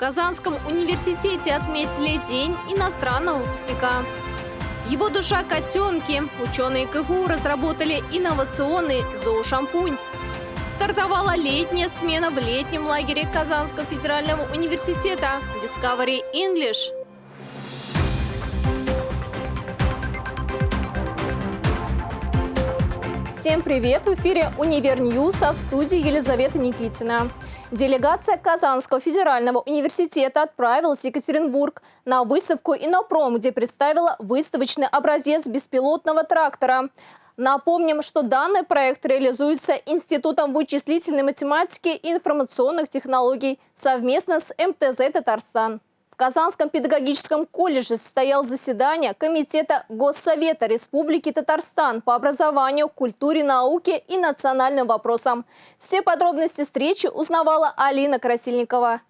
Казанском университете отметили День иностранного выпускника. Его душа – котенки. Ученые КФУ разработали инновационный зоошампунь. Стартовала летняя смена в летнем лагере Казанского федерального университета Discover English. Всем привет! В эфире «Univer News», а в студии Елизавета Никитина. Делегация Казанского федерального университета отправилась в Екатеринбург на выставку «Инопром», где представила выставочный образец беспилотного трактора. Напомним, что данный проект реализуется Институтом вычислительной математики и информационных технологий совместно с МТЗ «Татарстан». Казанском педагогическом колледже состоял заседание Комитета Госсовета Республики Татарстан по образованию, культуре, науке и национальным вопросам. Все подробности встречи узнавала Алина Красильникова.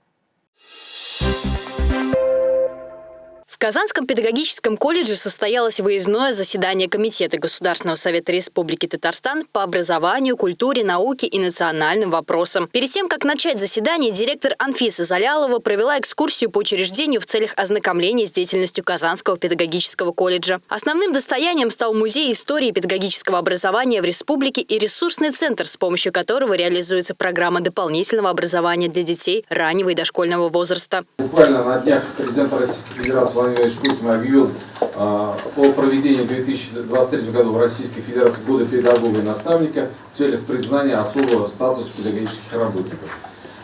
Казанском педагогическом колледже состоялось выездное заседание Комитета Государственного совета Республики Татарстан по образованию, культуре, науке и национальным вопросам. Перед тем, как начать заседание, директор Анфиса Залялова провела экскурсию по учреждению в целях ознакомления с деятельностью Казанского педагогического колледжа. Основным достоянием стал музей истории педагогического образования в республике и ресурсный центр, с помощью которого реализуется программа дополнительного образования для детей раннего и дошкольного возраста. Буквально на днях президент Российской Федерации Владимир Кузьмин объявил а, о проведении в 2023 году в Российской Федерации года педагога и наставника в целях признания особого статуса педагогических работников.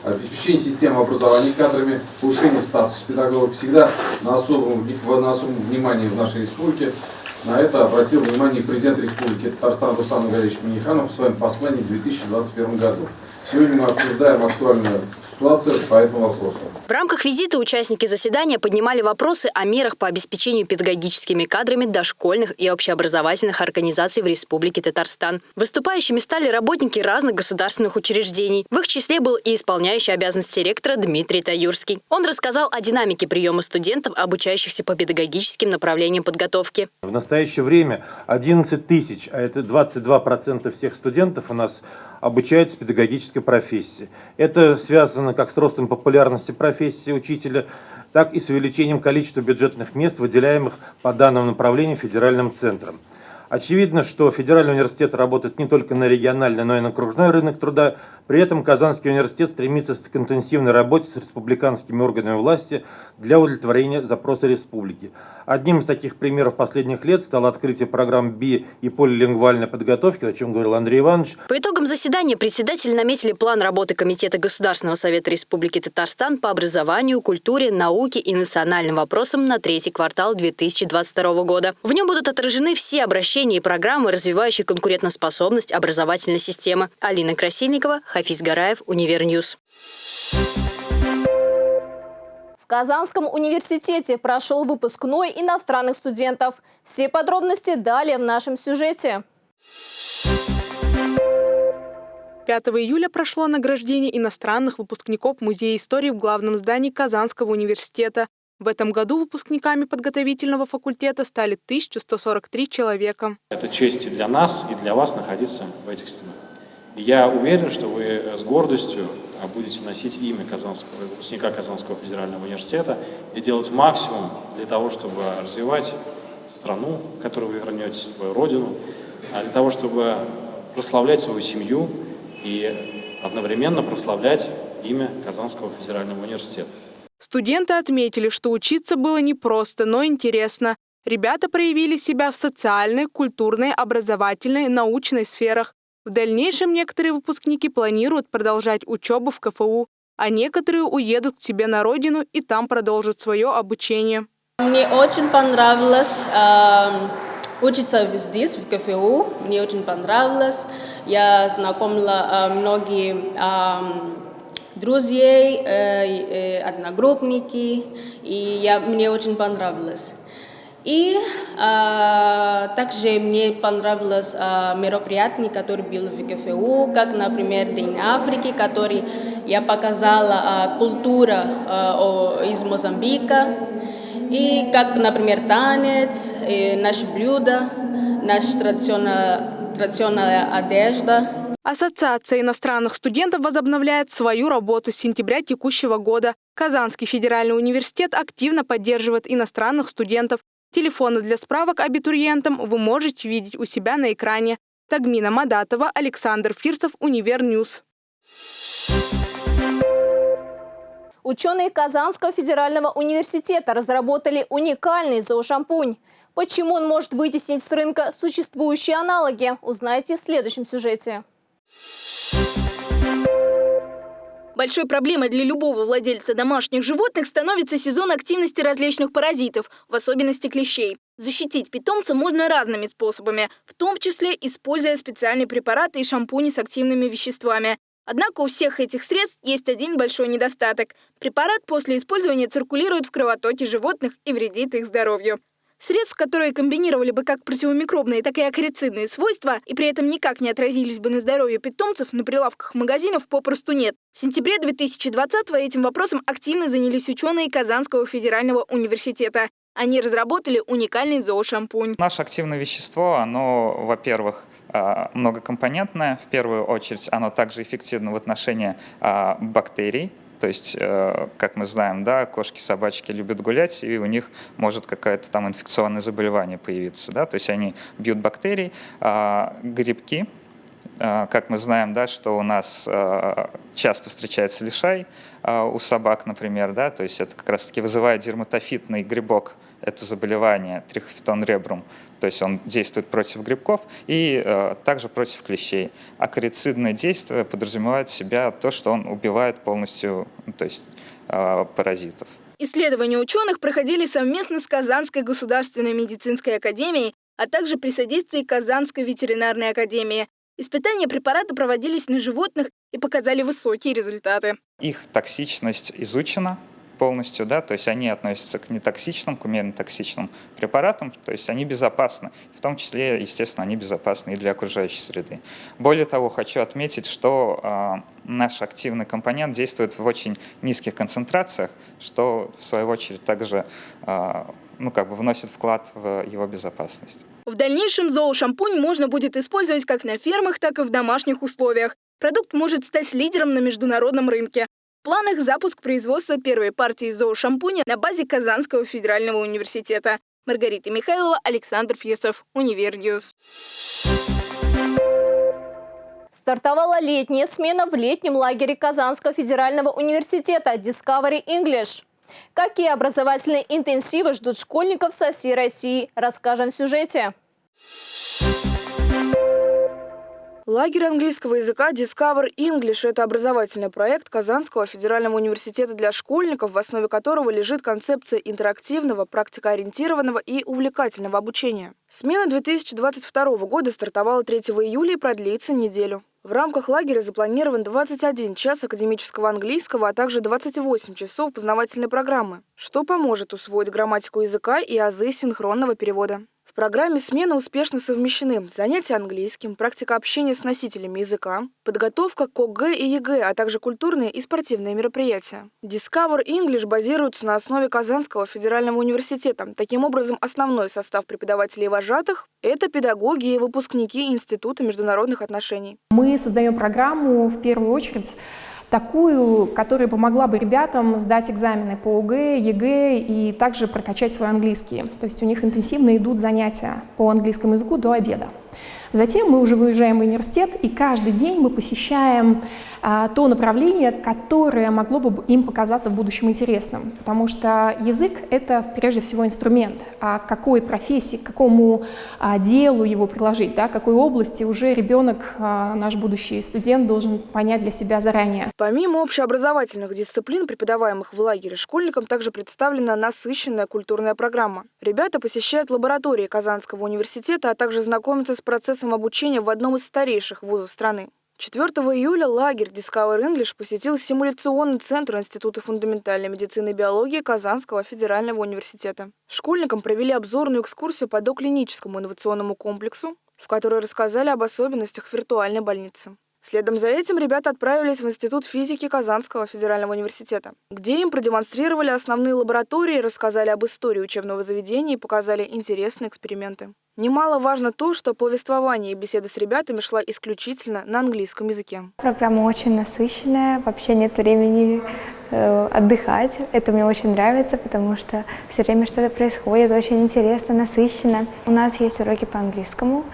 Обеспечение системы образования кадрами, повышение статуса педагогов всегда на особом, на особом внимании в нашей республике. На это обратил внимание президент Республики Татарстан Руслан Галевич Миниханов в своем послании в 2021 году. Сегодня мы обсуждаем актуальную ситуацию по этому вопросу. В рамках визита участники заседания поднимали вопросы о мерах по обеспечению педагогическими кадрами дошкольных и общеобразовательных организаций в Республике Татарстан. Выступающими стали работники разных государственных учреждений. В их числе был и исполняющий обязанности ректора Дмитрий Таюрский. Он рассказал о динамике приема студентов, обучающихся по педагогическим направлениям подготовки. В настоящее время 11 тысяч, а это 22% всех студентов у нас обучаются педагогической профессии. Это связано как с ростом популярности профессии учителя, так и с увеличением количества бюджетных мест, выделяемых по данному направлению федеральным центром. Очевидно, что Федеральный университет работает не только на региональный, но и на окружной рынок труда. При этом Казанский университет стремится к интенсивной работе с республиканскими органами власти для удовлетворения запроса республики. Одним из таких примеров последних лет стало открытие программ БИ и полилингвальной подготовки, о чем говорил Андрей Иванович. По итогам заседания председатели наметили план работы Комитета Государственного совета Республики Татарстан по образованию, культуре, науке и национальным вопросам на третий квартал 2022 года. В нем будут отражены все обращения и программы, развивающие конкурентоспособность образовательной системы. Алина Красильникова, Хафиз Гараев, Univer News. В Казанском университете прошел выпускной иностранных студентов. Все подробности далее в нашем сюжете. 5 июля прошло награждение иностранных выпускников в Музее истории в главном здании Казанского университета. В этом году выпускниками подготовительного факультета стали 1143 человека. Это честь и для нас, и для вас находиться в этих стенах. Я уверен, что вы с гордостью а будете носить имя Казанского, выпускника Казанского федерального университета и делать максимум для того, чтобы развивать страну, в которую вы вернетесь, свою родину, а для того, чтобы прославлять свою семью и одновременно прославлять имя Казанского федерального университета. Студенты отметили, что учиться было непросто, но интересно. Ребята проявили себя в социальной, культурной, образовательной, научной сферах, в дальнейшем некоторые выпускники планируют продолжать учебу в КФУ, а некоторые уедут к себе на родину и там продолжат свое обучение. Мне очень понравилось э, учиться здесь, в КФУ. Мне очень понравилось. Я знакомила э, многие э, друзей, э, э, одногруппники, и я, мне очень понравилось. И а, также мне понравилось а, мероприятие, которое было в ГФУ, как, например, День Африки, который я показала а, культура а, из Мозамбика, и как, например, танец, и наши блюда, наша традиционная, традиционная одежда. Ассоциация иностранных студентов возобновляет свою работу с сентября текущего года. Казанский федеральный университет активно поддерживает иностранных студентов. Телефоны для справок абитуриентам вы можете видеть у себя на экране. Тагмина Мадатова, Александр Фирсов, Univer News. Ученые Казанского федерального университета разработали уникальный зоошампунь. Почему он может вытеснить с рынка существующие аналоги, узнаете в следующем сюжете. Большой проблемой для любого владельца домашних животных становится сезон активности различных паразитов, в особенности клещей. Защитить питомца можно разными способами, в том числе используя специальные препараты и шампуни с активными веществами. Однако у всех этих средств есть один большой недостаток. Препарат после использования циркулирует в кровотоке животных и вредит их здоровью. Средств, которые комбинировали бы как противомикробные, так и акарицидные свойства и при этом никак не отразились бы на здоровье питомцев, на прилавках магазинов попросту нет. В сентябре 2020 этим вопросом активно занялись ученые Казанского федерального университета. Они разработали уникальный зоошампунь. Наше активное вещество, оно, во-первых, а, многокомпонентное. В первую очередь оно также эффективно в отношении а, бактерий, то есть, э, как мы знаем, да, кошки, собачки любят гулять, и у них может какое-то там инфекционное заболевание появиться. Да? То есть они бьют бактерий, а грибки, а, как мы знаем, да, что у нас а, часто встречается лишай а, у собак, например, да, то есть это как раз-таки вызывает дерматофитный грибок, это заболевание, трихофитон ребрум, то есть он действует против грибков и э, также против клещей. А корицидное действие подразумевает в себя то, что он убивает полностью ну, то есть, э, паразитов. Исследования ученых проходили совместно с Казанской государственной медицинской академией, а также при содействии Казанской ветеринарной академии. Испытания препарата проводились на животных и показали высокие результаты. Их токсичность изучена, полностью, да, то есть они относятся к нетоксичным, к умеренно токсичным препаратам, то есть они безопасны, в том числе, естественно, они безопасны и для окружающей среды. Более того, хочу отметить, что э, наш активный компонент действует в очень низких концентрациях, что в свою очередь также э, ну, как бы вносит вклад в его безопасность. В дальнейшем зоошампунь можно будет использовать как на фермах, так и в домашних условиях. Продукт может стать лидером на международном рынке. В планах запуск производства первой партии зоошампуня на базе Казанского федерального университета. Маргарита Михайлова, Александр Фирсов, Univer News. Стартовала летняя смена в летнем лагере Казанского федерального университета Discovery English. Какие образовательные интенсивы ждут школьников со всей России, расскажем в сюжете. Лагерь английского языка Discover English – это образовательный проект Казанского федерального университета для школьников, в основе которого лежит концепция интерактивного, практикоориентированного и увлекательного обучения. Смена 2022 года стартовала 3 июля и продлится неделю. В рамках лагеря запланирован 21 час академического английского, а также 28 часов познавательной программы, что поможет усвоить грамматику языка и азы синхронного перевода программе смены успешно совмещены занятия английским, практика общения с носителями языка, подготовка к ОГЭ и ЕГЭ, а также культурные и спортивные мероприятия. Discover English базируется на основе Казанского федерального университета. Таким образом, основной состав преподавателей и вожатых – это педагоги и выпускники Института международных отношений. Мы создаем программу в первую очередь такую, которая помогла бы ребятам сдать экзамены по ОГЭ, ЕГЭ и также прокачать свой английский. То есть у них интенсивно идут занятия по английскому языку до обеда. Затем мы уже выезжаем в университет, и каждый день мы посещаем а, то направление, которое могло бы им показаться в будущем интересным. Потому что язык — это прежде всего инструмент. А какой профессии, к какому а, делу его приложить, да, какой области уже ребенок, а, наш будущий студент, должен понять для себя заранее. Помимо общеобразовательных дисциплин, преподаваемых в лагере школьникам, также представлена насыщенная культурная программа. Ребята посещают лаборатории Казанского университета, а также знакомятся с процессом обучения в одном из старейших вузов страны. 4 июля лагерь Discover English посетил симуляционный центр Института фундаментальной медицины и биологии Казанского федерального университета. Школьникам провели обзорную экскурсию по доклиническому инновационному комплексу, в которой рассказали об особенностях виртуальной больницы. Следом за этим ребята отправились в Институт физики Казанского федерального университета, где им продемонстрировали основные лаборатории, рассказали об истории учебного заведения и показали интересные эксперименты. Немаловажно то, что повествование и беседа с ребятами шла исключительно на английском языке. Программа очень насыщенная, вообще нет времени э, отдыхать. Это мне очень нравится, потому что все время что-то происходит, очень интересно, насыщенно. У нас есть уроки по английскому,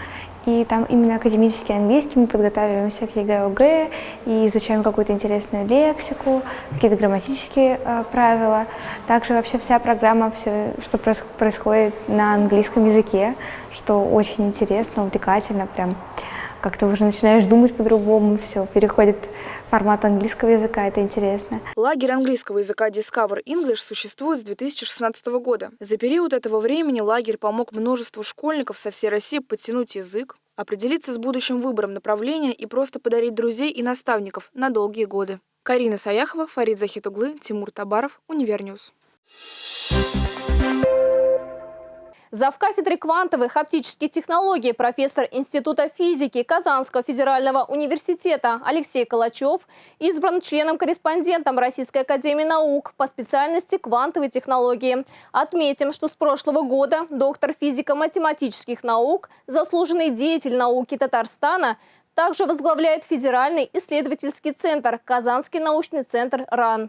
и там именно академический английский, мы подготавливаемся к ЕГЭ, ОГЭ и изучаем какую-то интересную лексику, какие-то грамматические э, правила. Также вообще вся программа, все, что происходит на английском языке, что очень интересно, увлекательно, прям как-то уже начинаешь думать по-другому, все, переходит формат английского языка, это интересно. Лагерь английского языка Discover English существует с 2016 года. За период этого времени лагерь помог множеству школьников со всей России подтянуть язык, определиться с будущим выбором направления и просто подарить друзей и наставников на долгие годы. Карина Саяхова, Фарид Захитуглы, Тимур Табаров, Univer News. Зав кафедры квантовых оптических технологий профессор Института физики Казанского федерального университета Алексей Калачев избран членом-корреспондентом Российской академии наук по специальности квантовые технологии. Отметим, что с прошлого года доктор физико-математических наук, заслуженный деятель науки Татарстана, также возглавляет Федеральный исследовательский центр Казанский научный центр РАН.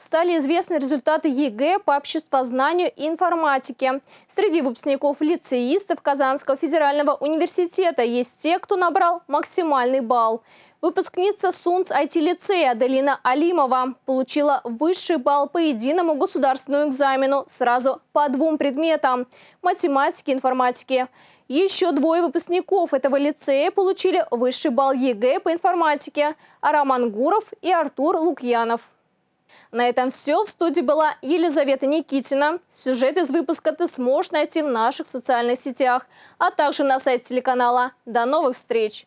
Стали известны результаты ЕГЭ по обществознанию и информатике. Среди выпускников лицеистов Казанского федерального университета есть те, кто набрал максимальный балл. Выпускница СУНЦ IT-лицея Аделина Алимова получила высший балл по единому государственному экзамену сразу по двум предметам – математике и информатике. Еще двое выпускников этого лицея получили высший балл ЕГЭ по информатике – Роман Гуров и Артур Лукьянов. На этом все. В студии была Елизавета Никитина. Сюжет из выпуска ты сможешь найти в наших социальных сетях, а также на сайте телеканала. До новых встреч!